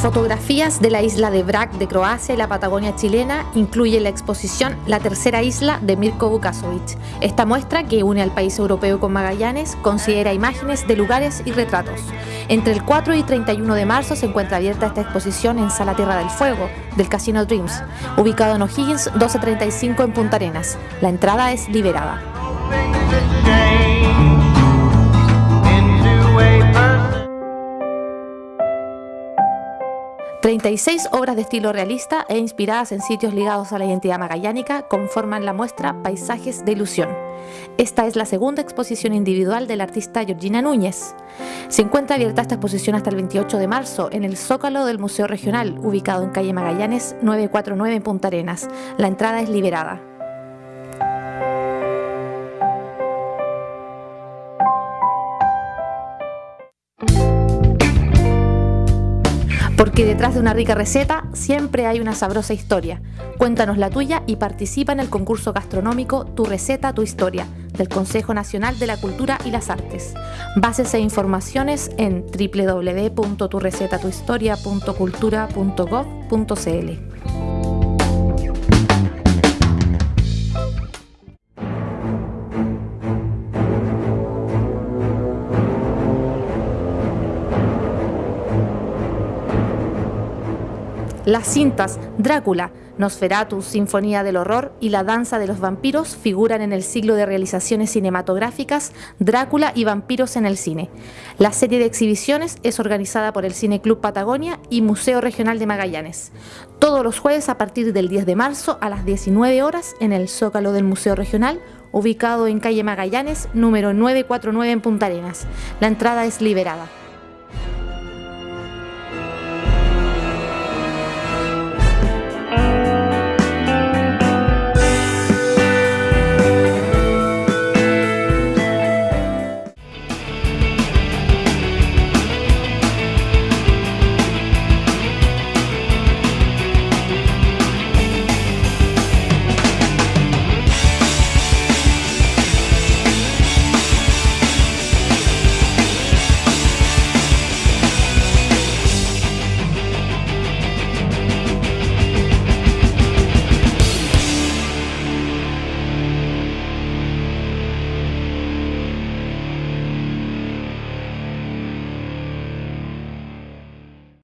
Fotografías de la isla de Brac de Croacia y la Patagonia chilena incluye la exposición La tercera isla de Mirko Vukasovic. Esta muestra, que une al país europeo con Magallanes, considera imágenes de lugares y retratos. Entre el 4 y 31 de marzo se encuentra abierta esta exposición en Sala Tierra del Fuego, del Casino Dreams, ubicado en O'Higgins 1235 en Punta Arenas. La entrada es liberada. 36 obras de estilo realista e inspiradas en sitios ligados a la identidad magallánica conforman la muestra Paisajes de Ilusión. Esta es la segunda exposición individual del artista Georgina Núñez. Se encuentra abierta esta exposición hasta el 28 de marzo en el Zócalo del Museo Regional, ubicado en calle Magallanes 949 en Punta Arenas. La entrada es liberada. Porque detrás de una rica receta siempre hay una sabrosa historia. Cuéntanos la tuya y participa en el concurso gastronómico Tu receta, tu historia del Consejo Nacional de la Cultura y las Artes. Bases e informaciones en www.turecetatuhistoria.cultura.gov.cl. Las cintas Drácula, Nosferatu, Sinfonía del Horror y La Danza de los Vampiros figuran en el siglo de realizaciones cinematográficas Drácula y Vampiros en el Cine. La serie de exhibiciones es organizada por el Cine Club Patagonia y Museo Regional de Magallanes. Todos los jueves a partir del 10 de marzo a las 19 horas en el Zócalo del Museo Regional, ubicado en calle Magallanes, número 949 en Punta Arenas. La entrada es liberada.